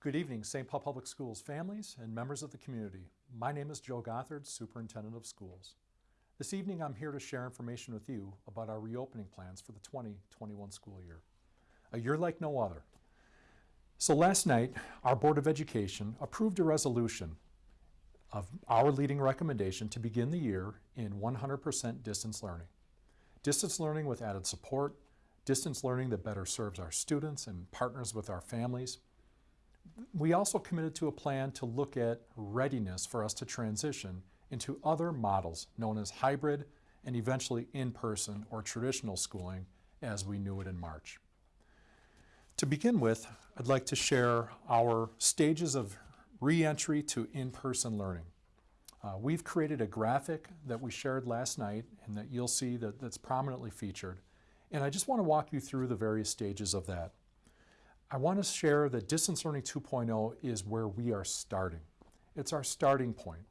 Good evening, St. Paul Public Schools families and members of the community. My name is Joe Gothard, Superintendent of Schools. This evening I'm here to share information with you about our reopening plans for the 2021 school year. A year like no other. So last night, our Board of Education approved a resolution of our leading recommendation to begin the year in 100% distance learning. Distance learning with added support, distance learning that better serves our students and partners with our families, we also committed to a plan to look at readiness for us to transition into other models known as hybrid and eventually in-person or traditional schooling as we knew it in March. To begin with, I'd like to share our stages of reentry to in-person learning. Uh, we've created a graphic that we shared last night and that you'll see that, that's prominently featured. And I just want to walk you through the various stages of that. I want to share that Distance Learning 2.0 is where we are starting. It's our starting point.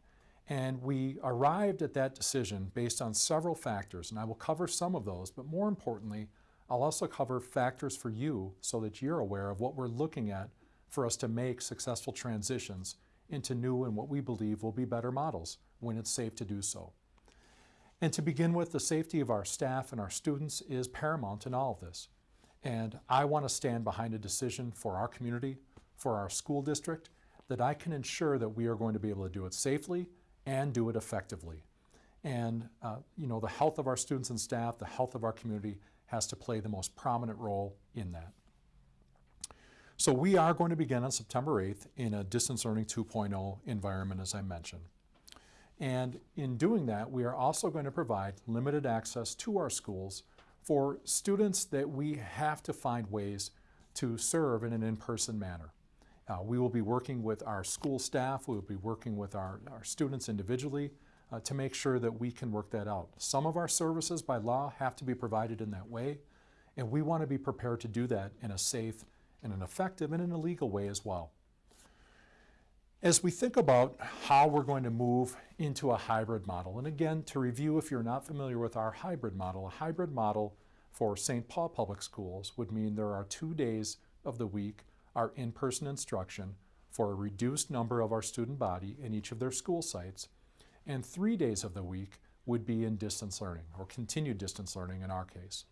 And we arrived at that decision based on several factors, and I will cover some of those, but more importantly, I'll also cover factors for you so that you're aware of what we're looking at for us to make successful transitions into new and what we believe will be better models when it's safe to do so. And to begin with, the safety of our staff and our students is paramount in all of this. And I want to stand behind a decision for our community, for our school district, that I can ensure that we are going to be able to do it safely and do it effectively. And uh, you know, the health of our students and staff, the health of our community has to play the most prominent role in that. So we are going to begin on September 8th in a distance learning 2.0 environment, as I mentioned. And in doing that, we are also going to provide limited access to our schools for students that we have to find ways to serve in an in-person manner. Uh, we will be working with our school staff, we will be working with our, our students individually uh, to make sure that we can work that out. Some of our services by law have to be provided in that way, and we want to be prepared to do that in a safe and an effective and in a legal way as well. As we think about how we're going to move into a hybrid model, and again, to review if you're not familiar with our hybrid model, a hybrid model for St. Paul Public Schools would mean there are two days of the week are in-person instruction for a reduced number of our student body in each of their school sites, and three days of the week would be in distance learning, or continued distance learning in our case.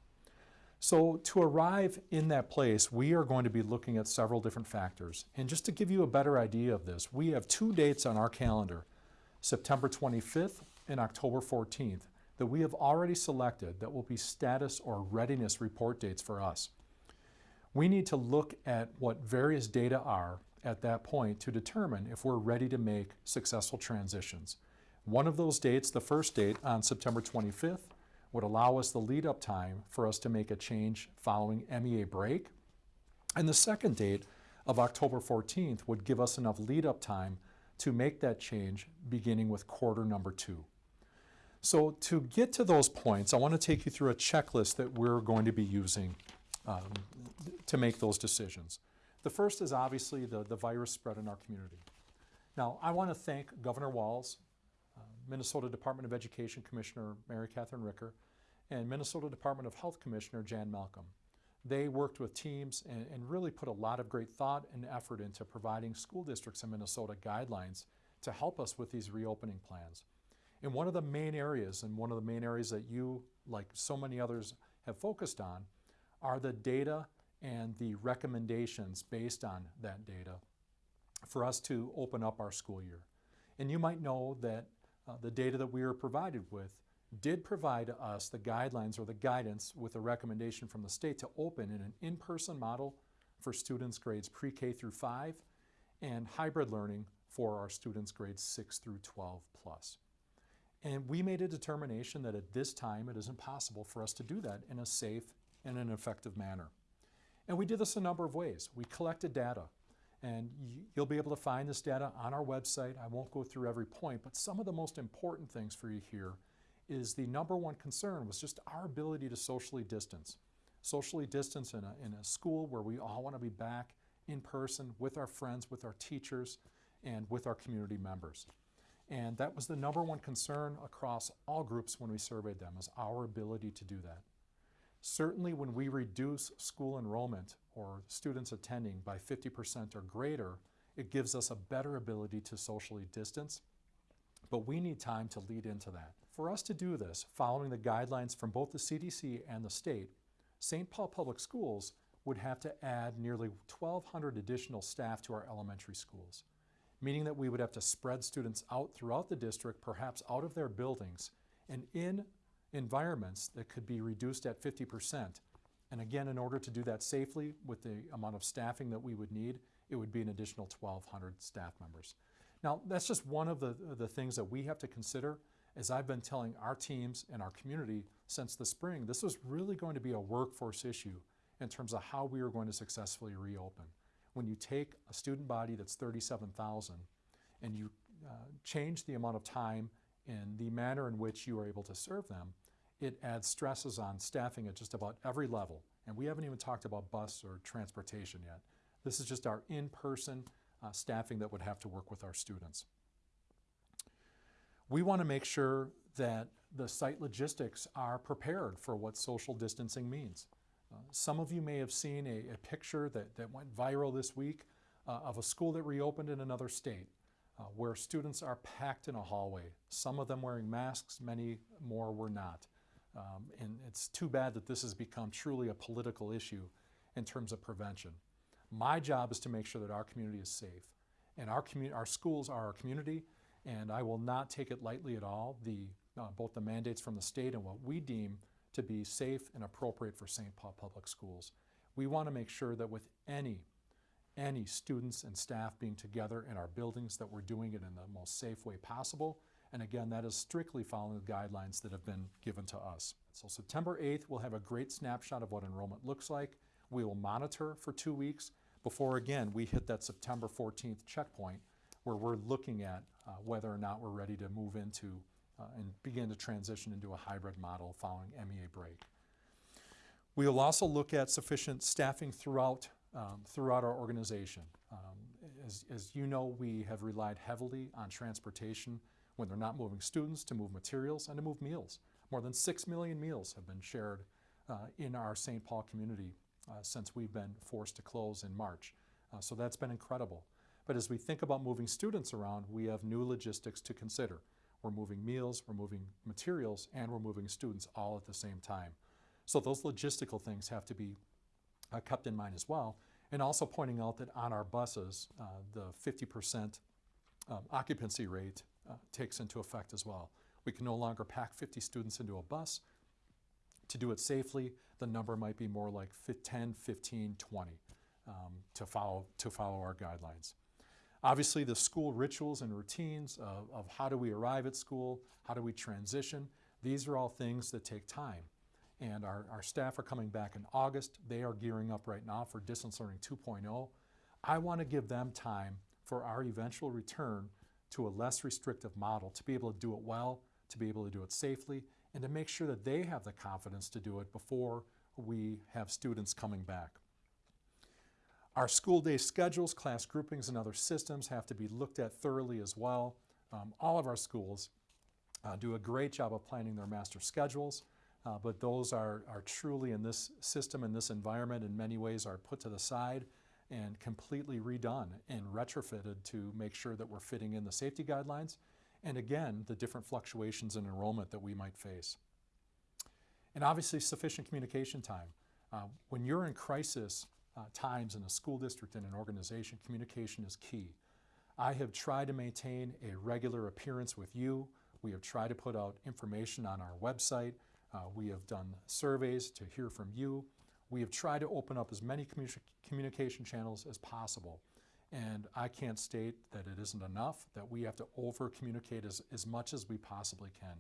So to arrive in that place, we are going to be looking at several different factors. And just to give you a better idea of this, we have two dates on our calendar, September 25th and October 14th, that we have already selected that will be status or readiness report dates for us. We need to look at what various data are at that point to determine if we're ready to make successful transitions. One of those dates, the first date on September 25th, would allow us the lead up time for us to make a change following MEA break. And the second date of October 14th would give us enough lead up time to make that change beginning with quarter number two. So to get to those points, I want to take you through a checklist that we're going to be using um, to make those decisions. The first is obviously the, the virus spread in our community. Now, I want to thank Governor Walz, uh, Minnesota Department of Education Commissioner Mary Cathryn Ricker, and Minnesota Department of Health Commissioner Jan Malcolm. They worked with teams and, and, really put a lot of great thought and effort into providing school districts in Minnesota guidelines to help us with these reopening plans. And one of the main areas, and one of the main areas that you, like so many others, have focused on, are the data and the recommendations based on that data for us to open up our school year. And you might know that uh, the data that we are provided with did provide us the guidelines or the guidance with a recommendation from the state to open in an in-person model for students grades pre-K through 5 and hybrid learning for our students grades 6 through 12 plus. And we made a determination that at this time it is impossible for us to do that in a safe and an effective manner. And we did this a number of ways. We collected data and you'll be able to find this data on our website. I won't go through every point, but some of the most important things for you here is the number one concern was just our ability to socially distance. Socially distance in a, in a school where we all want to be back in person with our friends, with our teachers, and with our community members. And that was the number one concern across all groups when we surveyed them, is our ability to do that. Certainly when we reduce school enrollment or students attending by 50% or greater, it gives us a better ability to socially distance, but we need time to lead into that. For us to do this, following the guidelines from both the CDC and the state, St. Paul Public Schools would have to add nearly 1,200 additional staff to our elementary schools, meaning that we would have to spread students out throughout the district, perhaps out of their buildings, and in environments that could be reduced at 50%. And again, in order to do that safely with the amount of staffing that we would need, it would be an additional 1,200 staff members. Now, that's just one of the, the things that we have to consider. As I've been telling our teams and our community since the spring, this was really going to be a workforce issue in terms of how we are going to successfully reopen. When you take a student body that's 37,000 and you uh, change the amount of time and the manner in which you are able to serve them, it adds stresses on staffing at just about every level. And we haven't even talked about bus or transportation yet. This is just our in-person uh, staffing that would have to work with our students. We want to make sure that the site logistics are prepared for what social distancing means. Uh, some of you may have seen a, a, picture that, that went viral this week uh, of a school that reopened in another state uh, where students are packed in a hallway, some of them wearing masks, many more were not. Um, and it's too bad that this has become truly a political issue in terms of prevention. My job is to make sure that our community is safe. And our, our schools are our community, and I will not take it lightly at all, the, uh, both the mandates from the state and what we deem to be safe and appropriate for St. Paul Public Schools. We want to make sure that with any, any students and staff being together in our buildings that we're doing it in the most safe way possible. And again, that is strictly following the guidelines that have been given to us. So September 8th, we'll have a great snapshot of what enrollment looks like. We will monitor for two weeks before, again, we hit that September 14th checkpoint where we're looking at whether or not we're ready to move into uh, and begin to transition into a hybrid model following MEA break. We will also look at sufficient staffing throughout, um, throughout our organization. Um, as, as you know, we have relied heavily on transportation when they're not moving students to move materials and to move meals. More than 6 million meals have been shared uh, in our St. Paul community uh, since we've been forced to close in March. Uh, so that's been incredible. But as we think about moving students around, we have new logistics to consider. We're moving meals, we're moving materials, and we're moving students all at the same time. So those logistical things have to be uh, kept in mind as well. And also pointing out that on our buses, uh, the 50% um, occupancy rate uh, takes into effect as well. We can no longer pack 50 students into a bus. To do it safely, the number might be more like 10, 15, 20 um, to, follow, to follow our guidelines. Obviously, the school rituals and routines of, of how do we arrive at school, how do we transition, these are all things that take time. And our, our staff are coming back in August. They are gearing up right now for Distance Learning 2.0. I want to give them time for our eventual return to a less restrictive model, to be able to do it well, to be able to do it safely, and to make sure that they have the confidence to do it before we have students coming back. Our school day schedules, class groupings, and other systems have to be looked at thoroughly as well. Um, all of our schools uh, do a great job of planning their master schedules, uh, but those are, are truly in this system, in this environment, in many ways are put to the side and completely redone and retrofitted to make sure that we're fitting in the safety guidelines and again, the different fluctuations in enrollment that we might face. And obviously sufficient communication time. Uh, when you're in crisis, uh, times in a school district and an organization, communication is key. I have tried to maintain a regular appearance with you. We have tried to put out information on our website. Uh, we have done surveys to hear from you. We have tried to open up as many commu communication channels as possible. And I can't state that it isn't enough, that we have to over communicate as, as much as we possibly can.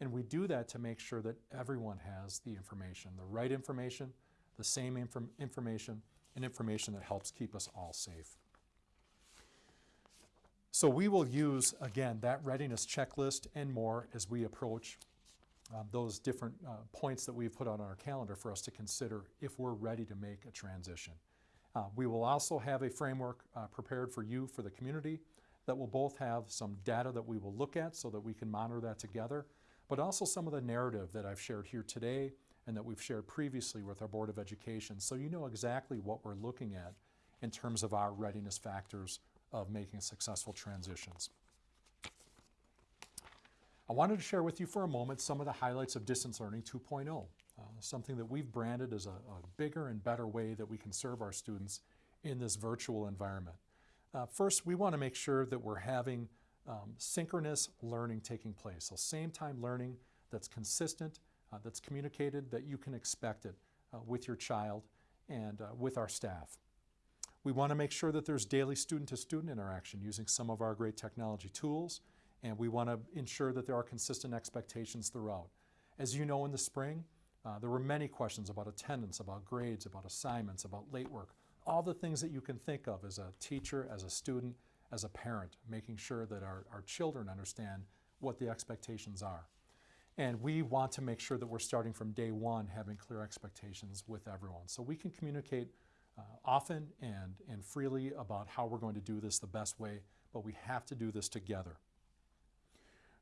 And we do that to make sure that everyone has the information, the right information, the same inform information and information that helps keep us all safe. So we will use, again, that readiness checklist and more as we approach um, those different uh, points that we've put on our calendar for us to consider if we're ready to make a transition. Uh, we will also have a framework uh, prepared for you, for the community, that will both have some data that we will look at so that we can monitor that together, but also some of the narrative that I've shared here today and that we've shared previously with our Board of Education, so you know exactly what we're looking at in terms of our readiness factors of making successful transitions. I wanted to share with you for a moment some of the highlights of Distance Learning 2.0, uh, something that we've branded as a, a, bigger and better way that we can serve our students in this virtual environment. Uh, first, we want to make sure that we're having um, synchronous learning taking place, so same time learning that's consistent, uh, that's communicated, that you can expect it uh, with your child and uh, with our staff. We want to make sure that there's daily student-to-student interaction using some of our great technology tools, and we want to ensure that there are consistent expectations throughout. As you know, in the spring, uh, there were many questions about attendance, about grades, about assignments, about late work, all the things that you can think of as a teacher, as a student, as a parent, making sure that our, our children understand what the expectations are. And we want to make sure that we're starting from day one having clear expectations with everyone. So we can communicate uh, often and, and freely about how we're going to do this the best way, but we have to do this together.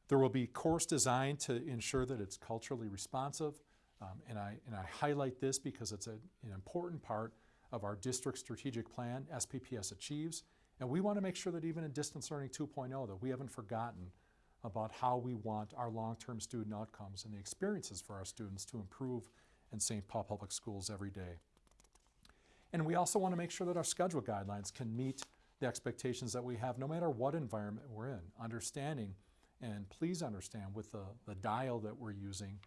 There will be course design to ensure that it's culturally responsive, um, and, I, and I highlight this because it's a, an important part of our district strategic plan, SPPS Achieves, and we want to make sure that even in Distance Learning 2.0 that we haven't forgotten about how we want our long-term student outcomes and the experiences for our students to improve in St. Paul Public Schools every day. And we also want to make sure that our schedule guidelines can meet the expectations that we have no matter what environment we're in. Understanding, and please understand with the, the dial that we're using,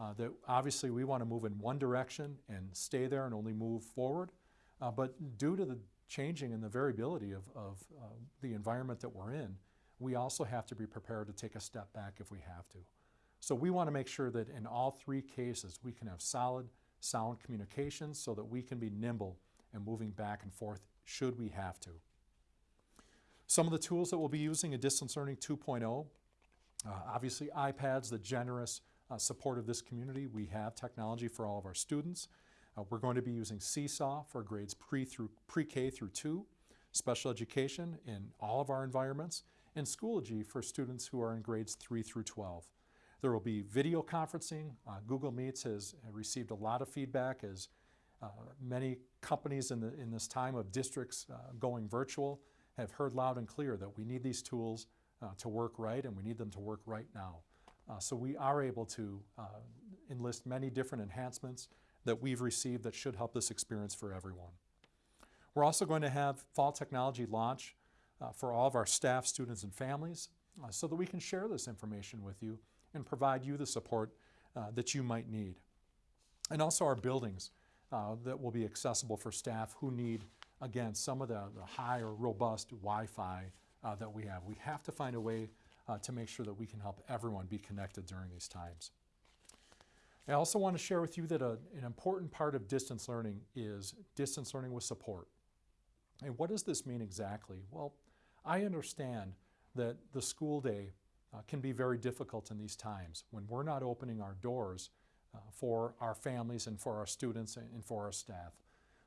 uh, that obviously we want to move in one direction and stay there and only move forward. Uh, but due to the changing and the variability of, of uh, the environment that we're in, we also have to be prepared to take a step back if we have to. So we want to make sure that in all three cases we can have solid, sound communication so that we can be nimble and moving back and forth should we have to. Some of the tools that we'll be using in Distance Learning 2.0, uh, obviously iPads, the generous uh, support of this community. We have technology for all of our students. Uh, we're going to be using Seesaw for grades pre through pre-K through 2, special education in all of our environments, and Schoology for students who are in grades 3 through 12. There will be video conferencing. Uh, Google Meets has received a lot of feedback as uh, many companies in, the, in this time of districts uh, going virtual have heard loud and clear that we need these tools uh, to work right and we need them to work right now. Uh, so we are able to uh, enlist many different enhancements that we've received that should help this experience for everyone. We're also going to have fall technology launch uh, for all of our staff, students, and families uh, so that we can share this information with you and provide you the support uh, that you might need. And also our buildings uh, that will be accessible for staff who need, again, some of the, the high or robust Wi-Fi uh, that we have. We have to find a way uh, to make sure that we can help everyone be connected during these times. I also want to share with you that a, an important part of distance learning is distance learning with support. And what does this mean exactly? Well, I understand that the school day uh, can be very difficult in these times when we're not opening our doors uh, for our families and for our students and for our staff.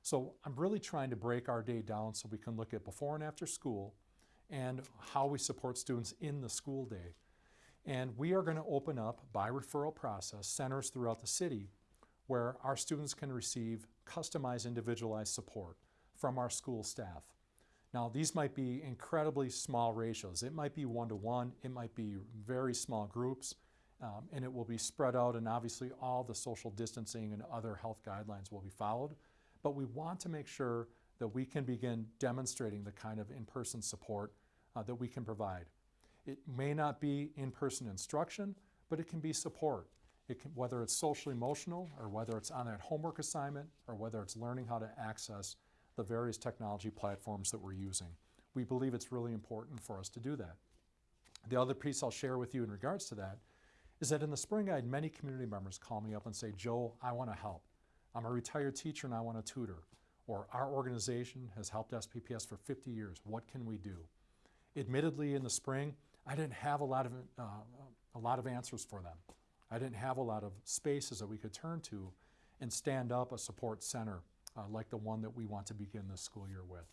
So I'm really trying to break our day down so we can look at before and after school and how we support students in the school day. And we are going to open up, by referral process, centers throughout the city where our students can receive customized individualized support from our school staff. Now, these might be incredibly small ratios. It might be one-to-one, -one, it might be very small groups, um, and it will be spread out, and obviously all the social distancing and other health guidelines will be followed. But we want to make sure that we can begin demonstrating the kind of in-person support uh, that we can provide. It may not be in-person instruction, but it can be support. It can, whether it's social emotional or whether it's on that homework assignment or whether it's learning how to access the various technology platforms that we're using. We believe it's really important for us to do that. The other piece I'll share with you in regards to that is that in the spring I had many community members call me up and say, Joe, I want to help. I'm a retired teacher and I want to tutor. Or our organization has helped SPPS for 50 years. What can we do? Admittedly, in the spring, I didn't have a lot of, uh, a lot of answers for them. I didn't have a lot of spaces that we could turn to and stand up a support center uh, like the one that we want to begin this school year with.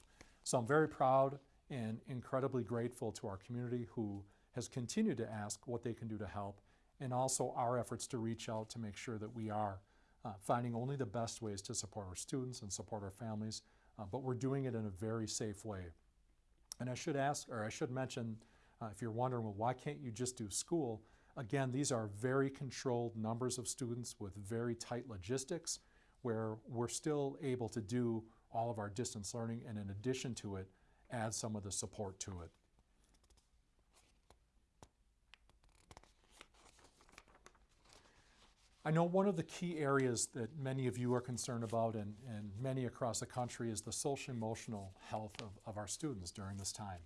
So I'm very proud and incredibly grateful to our community who has continued to ask what they can do to help and also our efforts to reach out to make sure that we are uh, finding only the best ways to support our students and support our families, uh, but we're doing it in a very safe way. And I should ask, or I should mention, uh, if you're wondering, well, why can't you just do school? Again, these are very controlled numbers of students with very tight logistics where we're still able to do all of our distance learning and in addition to it, add some of the support to it. I know one of the key areas that many of you are concerned about and, and many across the country is the social emotional health of, of our students during this time.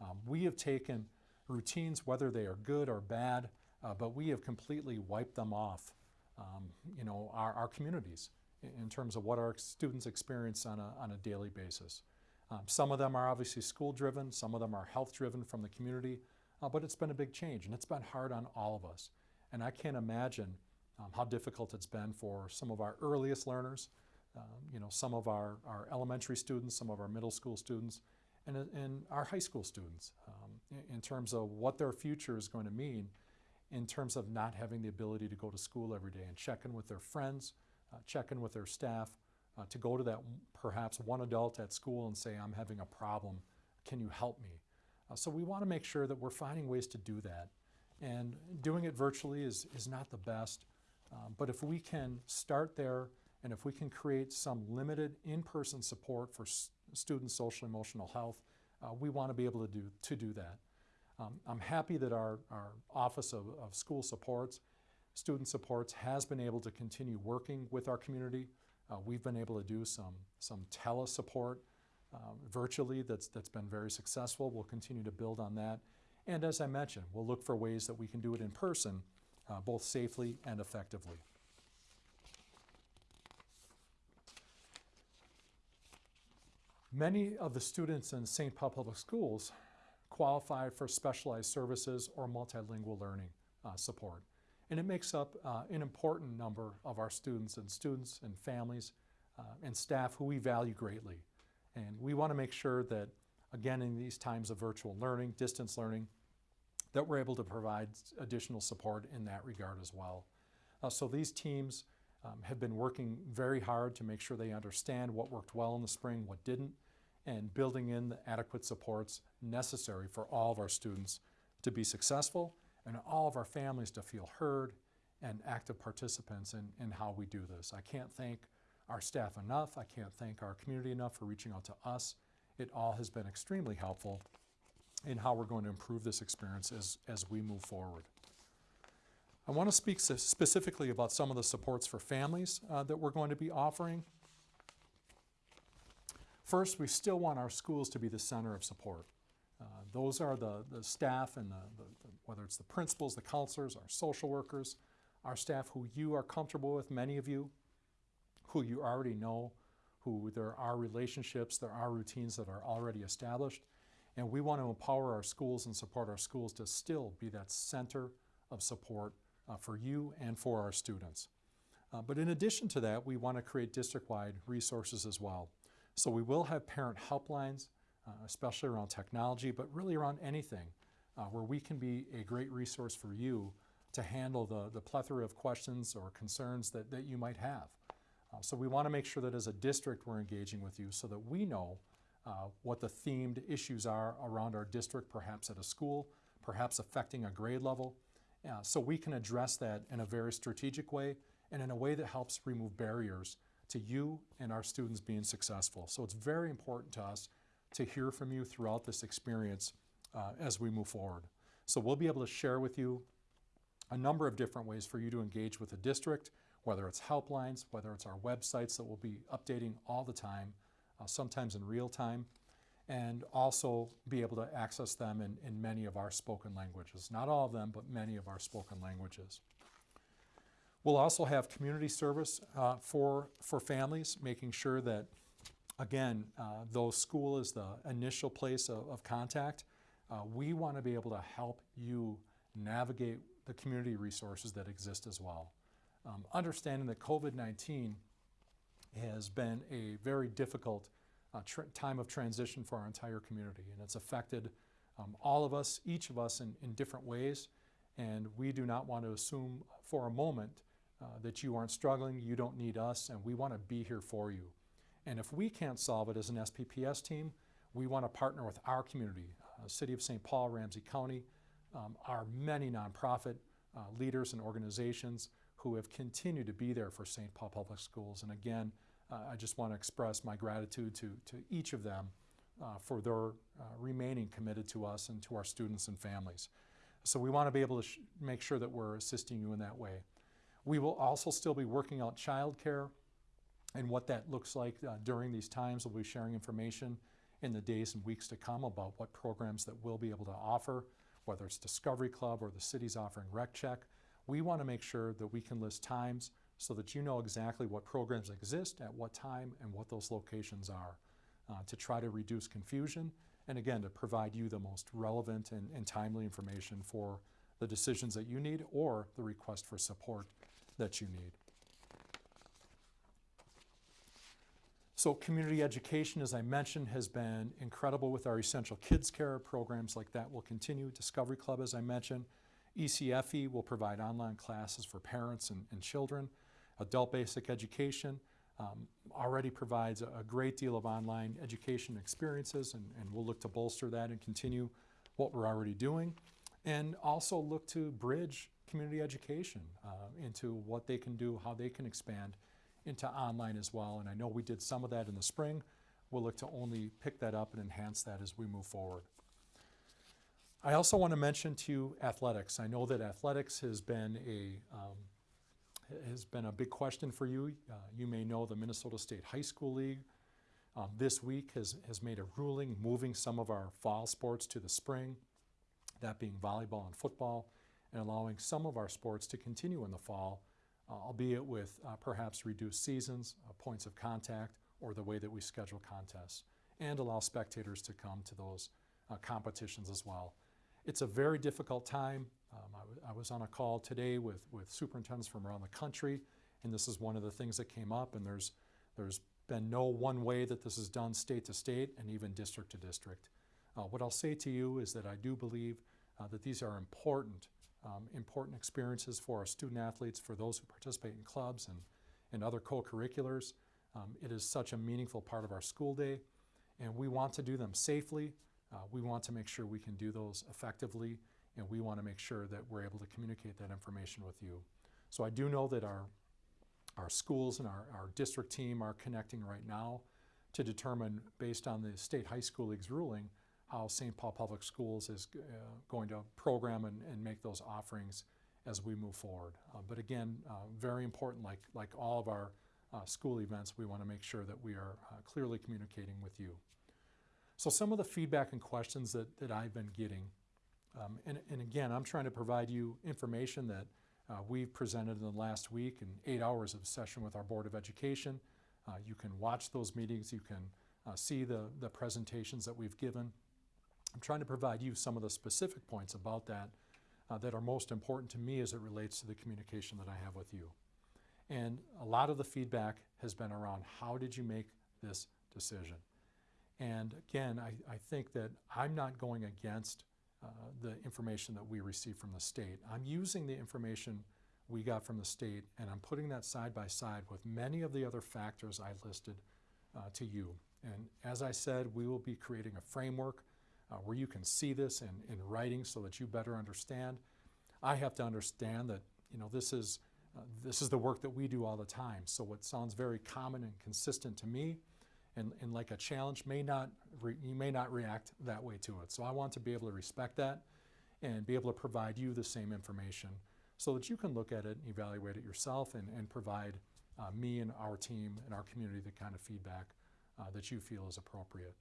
Um, we have taken routines, whether they are good or bad, uh, but we have completely wiped them off, um, you know, our, our communities in, terms of what our students experience on a, on a daily basis. Um, some of them are obviously school driven, some of them are health driven from the community, uh, but it's been a big change and it's been hard on all of us. And I can't imagine um, how difficult it's been for some of our earliest learners, um, you know, some of our, our elementary students, some of our middle school students, and, and our high school students um, in, in, terms of what their future is going to mean in terms of not having the ability to go to school every day and check in with their friends, uh, check in with their staff, uh, to go to that perhaps one adult at school and say, I'm having a problem, can you help me? Uh, so we want to make sure that we're finding ways to do that. And doing it virtually is, is not the best, um, but if we can start there and if we can create some limited in-person support for student social emotional health, uh, we want to be able to do, to do that. Um, I'm happy that our, our Office of, of School Supports, Student Supports has been able to continue working with our community. Uh, we've been able to do some, some telesupport uh, virtually that's, that's been very successful. We'll continue to build on that. And as I mentioned, we'll look for ways that we can do it in person uh, both safely and effectively. Many of the students in St. Paul Public Schools qualify for specialized services or multilingual learning uh, support. And it makes up uh, an important number of our students and students and families uh, and staff who we value greatly. And we want to make sure that, again, in these times of virtual learning, distance learning, that we're able to provide additional support in that regard as well. Uh, so these teams um, have been working very hard to make sure they understand what worked well in the spring, what didn't, and building in the adequate supports necessary for all of our students to be successful and all of our families to feel heard and active participants in, in how we do this. I can't thank our staff enough. I can't thank our community enough for reaching out to us. It all has been extremely helpful in how we're going to improve this experience as, as we move forward. I want to speak specifically about some of the supports for families uh, that we're going to be offering. First, we still want our schools to be the center of support. Uh, those are the, the staff and the, the, the, whether it's the principals, the counselors, our social workers, our staff who you are comfortable with, many of you, who you already know, who there are relationships, there are routines that are already established. And we want to empower our schools and support our schools to still be that center of support uh, for you and for our students. Uh, but in addition to that, we want to create district-wide resources as well. So we will have parent helplines, uh, especially around technology, but really around anything uh, where we can be a great resource for you to handle the, the plethora of questions or concerns that, that you might have. Uh, so we want to make sure that as a district we're engaging with you so that we know uh, what the themed issues are around our district, perhaps at a school, perhaps affecting a grade level. Uh, so we can address that in a very strategic way and in a way that helps remove barriers to you and our students being successful. So it's very important to us to hear from you throughout this experience uh, as we move forward. So we'll be able to share with you a number of different ways for you to engage with the district, whether it's helplines, whether it's our websites that we'll be updating all the time, uh, sometimes in real time, and also be able to access them in, in many of our spoken languages. Not all of them, but many of our spoken languages. We'll also have community service uh, for, for families, making sure that, again, uh, though school is the initial place of, of contact, uh, we want to be able to help you navigate the community resources that exist as well. Um, understanding that COVID-19 has been a very difficult uh, time of transition for our entire community. And it's affected um, all of us, each of us in, in different ways. And we do not want to assume for a moment uh, that you aren't struggling, you don't need us, and we want to be here for you. And if we can't solve it as an SPPS team, we want to partner with our community, City of St. Paul, Ramsey County, um, our many nonprofit uh, leaders and organizations who have continued to be there for St. Paul Public Schools. And again, uh, I just want to express my gratitude to, to each of them uh, for their uh, remaining committed to us and to our students and families. So we want to be able to make sure that we're assisting you in that way. We will also still be working out childcare and what that looks like uh, during these times. We'll be sharing information in the days and weeks to come about what programs that we'll be able to offer, whether it's Discovery Club or the city's offering Rec Check. We want to make sure that we can list times so that you know exactly what programs exist at what time and what those locations are uh, to try to reduce confusion and again to provide you the most relevant and, and timely information for the decisions that you need or the request for support that you need. So community education, as I mentioned, has been incredible with our essential kids care programs like that will continue. Discovery Club, as I mentioned. ECFE will provide online classes for parents and, and children. Adult basic education um, already provides a, great deal of online education experiences and, and we'll look to bolster that and continue what we're already doing. And also look to bridge community education uh, into what they can do, how they can expand into online as well. And I know we did some of that in the spring. We'll look to only pick that up and enhance that as we move forward. I also want to mention to you athletics. I know that athletics has been a um, has been a big question for you. Uh, you may know the Minnesota State High School League um, this week has, has made a ruling moving some of our fall sports to the spring, that being volleyball and football, and allowing some of our sports to continue in the fall albeit with uh, perhaps reduced seasons, uh, points of contact, or the way that we schedule contests, and allow spectators to come to those competitions as well. It's a very difficult time. Um, I, was on a call today with, with superintendents from around the country, and this is one of the things that came up, and there's, there's been no one way that this is done state to state and even district to district. Uh, what I'll say to you is that I do believe uh, that these are important um, important experiences for our student athletes, for those who participate in clubs and, and other co-curriculars. Um, it is such a meaningful part of our school day, and we want to do them safely. Uh, we want to make sure we can do those effectively, and we want to make sure that we're able to communicate that information with you. So I do know that our, our schools and our, our district team are connecting right now to determine, based on the State High School League's ruling, how St. Paul Public Schools is uh, going to program and, and, make those offerings as we move forward. Uh, but again, uh, very important, like, like all of our uh, school events, we want to make sure that we are uh, clearly communicating with you. So some of the feedback and questions that, that I've been getting, um, and, and, again, I'm trying to provide you information that uh, we've presented in the last week and eight hours of session with our Board of Education. you can watch those meetings, you can see the, the presentations that we've given. I'm trying to provide you some of the specific points about that uh, that are most important to me as it relates to the communication that I have with you. And a lot of the feedback has been around how did you make this decision? And again, I, I think that I'm not going against uh, the information that we receive from the state. I'm using the information we got from the state and I'm putting that side by side with many of the other factors I listed uh, to you. And as I said, we will be creating a framework uh, where you can see this in, in writing so that you better understand. I have to understand that you know this is uh, this is the work that we do all the time. So what sounds very common and consistent to me, and, and like a challenge, may not you may not react that way to it. So I want to be able to respect that and be able to provide you the same information so that you can look at it and evaluate it yourself and, and provide uh, me and our team and our community the kind of feedback uh, that you feel is appropriate.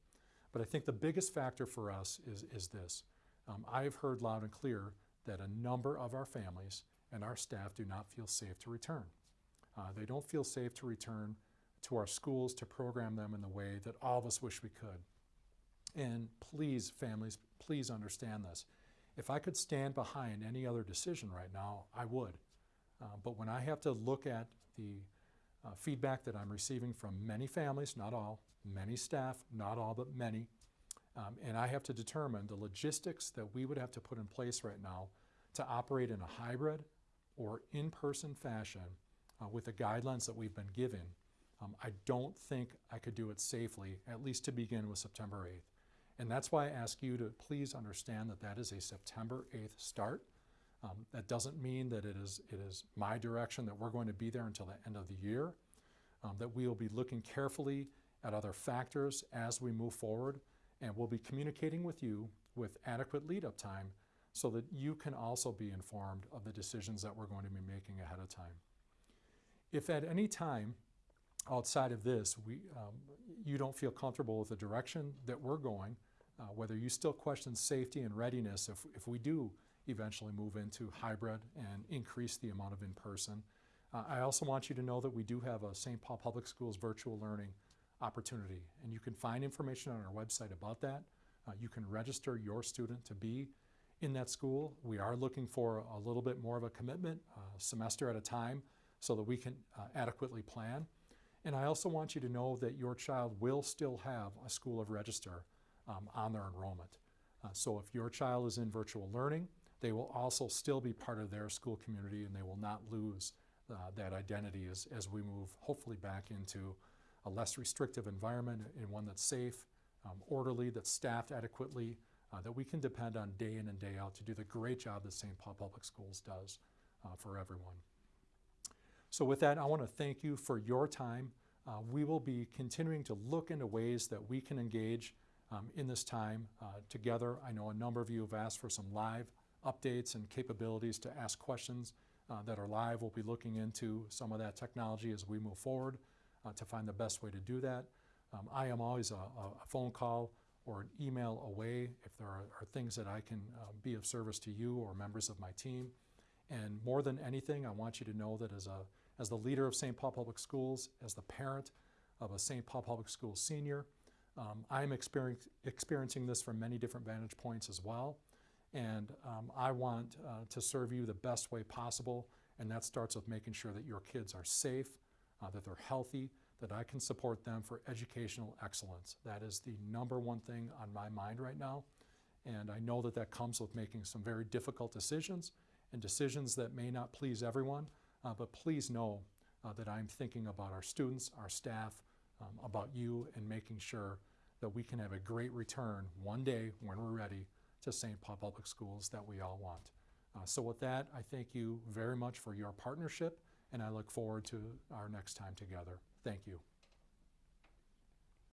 But I think the biggest factor for us is, is this. Um, I've heard loud and clear that a number of our families and our staff do not feel safe to return. Uh, they don't feel safe to return to our schools to program them in the way that all of us wish we could. And please, families, please understand this. If I could stand behind any other decision right now, I would. Uh, but when I have to look at the uh, feedback that I'm receiving from many families, not all, many staff, not all but many, um, and I have to determine the logistics that we would have to put in place right now to operate in a hybrid or in-person fashion uh, with the guidelines that we've been given, um, I don't think I could do it safely, at least to begin with September 8th. And that's why I ask you to please understand that that is a September 8th start. Um, that doesn't mean that it is, it is my direction that we're going to be there until the end of the year, um, that we will be looking carefully at other factors as we move forward, and we'll be communicating with you with adequate lead up time so that you can also be informed of the decisions that we're going to be making ahead of time. If at any time outside of this we, um, you don't feel comfortable with the direction that we're going, uh, whether you still question safety and readiness if, if we do eventually move into hybrid and increase the amount of in-person. Uh, I also want you to know that we do have a St. Paul Public Schools virtual learning opportunity, and you can find information on our website about that. Uh, you can register your student to be in that school. We are looking for a little bit more of a commitment, a semester at a time, so that we can uh, adequately plan. And I also want you to know that your child will still have a school of register um, on their enrollment. Uh, so if your child is in virtual learning, they will also still be part of their school community and they will not lose uh, that identity as, as we move hopefully back into a less restrictive environment and one that's safe, um, orderly, that's staffed adequately, uh, that we can depend on day in and day out to do the great job that St. Paul Public Schools does uh, for everyone. So with that, I want to thank you for your time. Uh, we will be continuing to look into ways that we can engage um, in this time uh, together. I know a number of you have asked for some live updates and capabilities to ask questions uh, that are live. We'll be looking into some of that technology as we move forward uh, to find the best way to do that. Um, I am always a, a, phone call or an email away if there are, are things that I can uh, be of service to you or members of my team. And more than anything, I want you to know that as, a, as the leader of St. Paul Public Schools, as the parent of a St. Paul Public Schools senior, um, I'm experience, experiencing this from many different vantage points as well. And um, I want uh, to serve you the best way possible. And that starts with making sure that your kids are safe, uh, that they're healthy, that I can support them for educational excellence. That is the number one thing on my mind right now. And I know that that comes with making some very difficult decisions and decisions that may not please everyone. Uh, but please know uh, that I'm thinking about our students, our staff, um, about you, and making sure that we can have a great return one day when we're ready to St. Paul Public Schools that we all want. Uh, so with that, I thank you very much for your partnership, and I look forward to our next time together. Thank you.